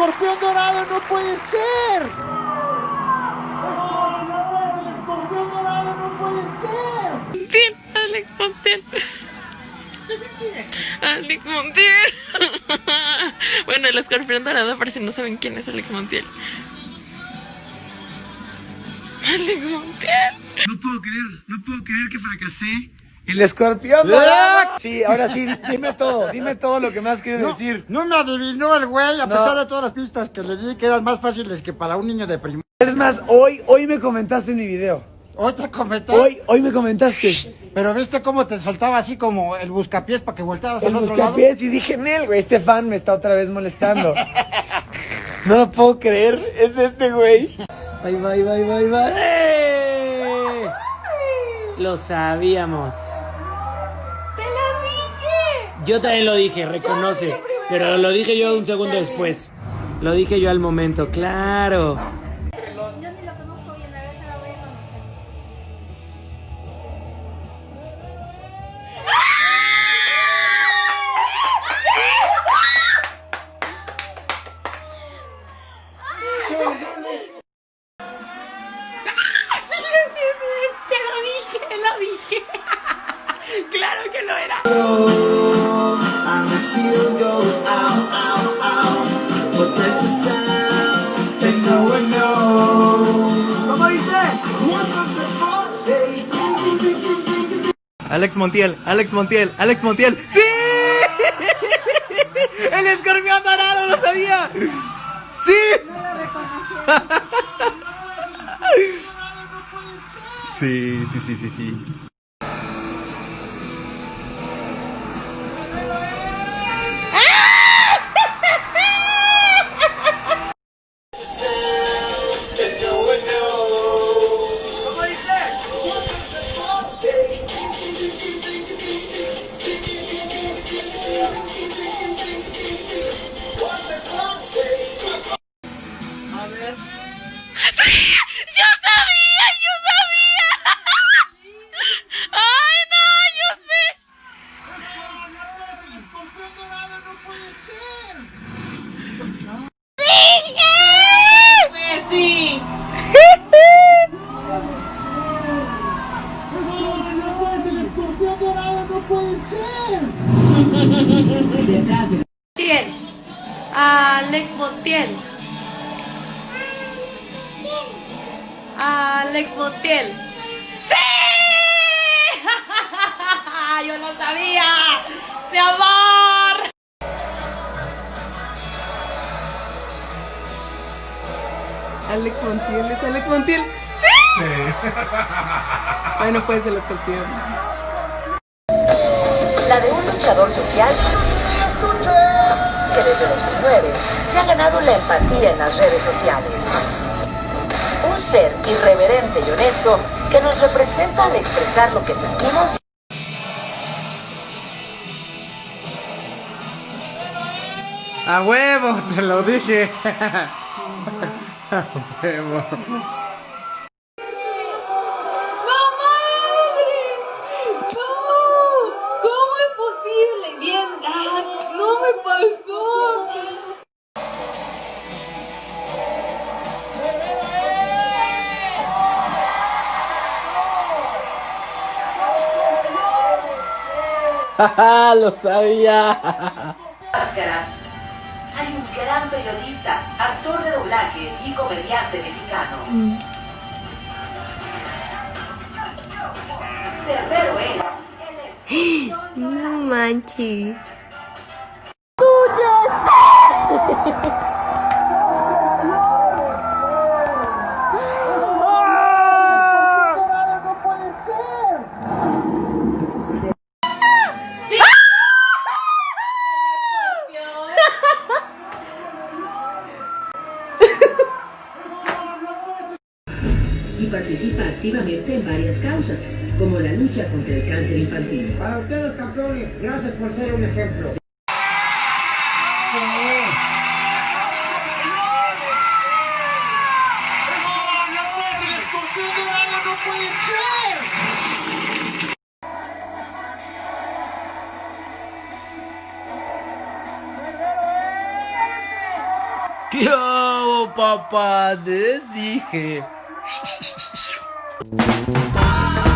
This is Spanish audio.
escorpión dorado no puede ser. El escorpión dorado no puede ser. Alex Montiel. Alex Montiel. bueno, el escorpión dorado, por si no saben quién es Alex Montiel. Alex Montiel. No puedo creer, no puedo creer que fracasé el escorpión dorado. Sí, ahora sí, dime todo, dime todo lo que me has querido decir. No me adivinó el güey, a No. pesar de todas las pistas que le di, que eran más fáciles que para un niño de primaria. Es más, hoy, hoy me comentaste en mi video. Hoy te comenté, Hoy, hoy me comentaste. pero viste cómo te soltaba así como el buscapiés para que voltearas El al otro lado. buscapiés y dije, Nel, güey, este fan me está otra vez molestando. No lo puedo creer, es este güey. Bye, bye, bye, bye, bye. Lo sabíamos. ¡Te lo dije! Yo también lo dije, reconoce. Pero lo dije yo un segundo después. Lo dije yo al momento, claro. Claro que lo era. ¿Cómo dice? Alex Montiel, Alex Montiel, Alex Montiel. ¡Sí! ¡El escorpión dorado lo sabía! ¡Sí! Sí, sí, sí, sí, sí. Montiel. Alex Montiel. Alex Montiel. ¡Sí! Yo lo sabía. Mi amor. Alex Montiel, es Alex Montiel. ¡Sí! Bueno, pues el escorpión. La de un luchador social que desde 2009 se ha ganado la empatía en las redes sociales. Un ser irreverente y honesto que nos representa al expresar lo que sentimos ¡A huevo! Te lo dije. ¡A huevo! Posible? Bien, ah, no me pasó. lo sabía. máscaras. Hay un gran periodista, actor de doblaje y comediante mexicano. Cerbero es. romances y participa activamente en varias causas, como la lucha contra el cáncer infantil. Para ustedes, campeones, gracias por ser un ejemplo. ¿Qué hago, papá? Les dije. Música